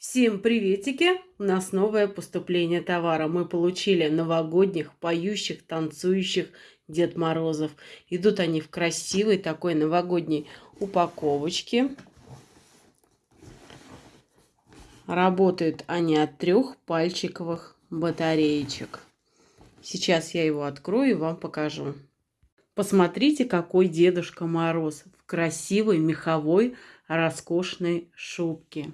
Всем приветики! У нас новое поступление товара. Мы получили новогодних, поющих, танцующих Дед Морозов. Идут они в красивой такой новогодней упаковочке. Работают они от трех пальчиковых батареечек. Сейчас я его открою и вам покажу. Посмотрите, какой Дедушка Мороз в красивой меховой роскошной шубке.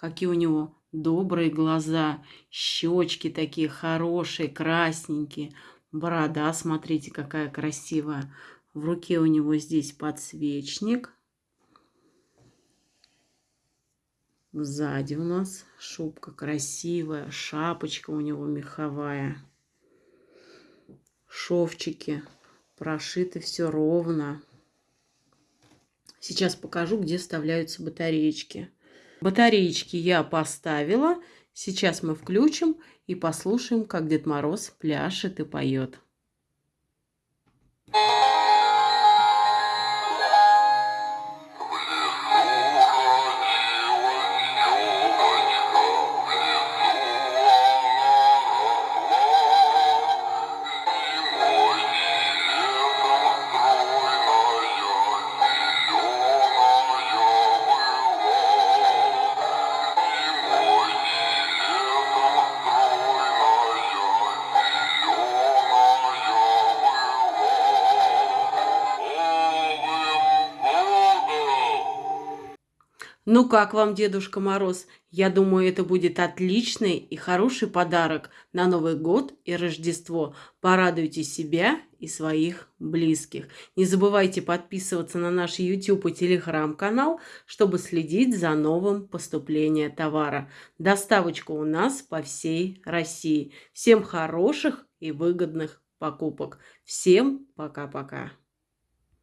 Какие у него добрые глаза, щечки такие хорошие, красненькие. Борода, смотрите, какая красивая. В руке у него здесь подсвечник. Сзади у нас шубка красивая, шапочка у него меховая. Шовчики прошиты все ровно. Сейчас покажу, где вставляются батареечки. Батареечки я поставила. Сейчас мы включим и послушаем, как Дед Мороз пляшет и поет. Ну как вам, Дедушка Мороз? Я думаю, это будет отличный и хороший подарок на Новый год и Рождество. Порадуйте себя и своих близких. Не забывайте подписываться на наш YouTube и Telegram канал, чтобы следить за новым поступлением товара. Доставочка у нас по всей России. Всем хороших и выгодных покупок. Всем пока-пока.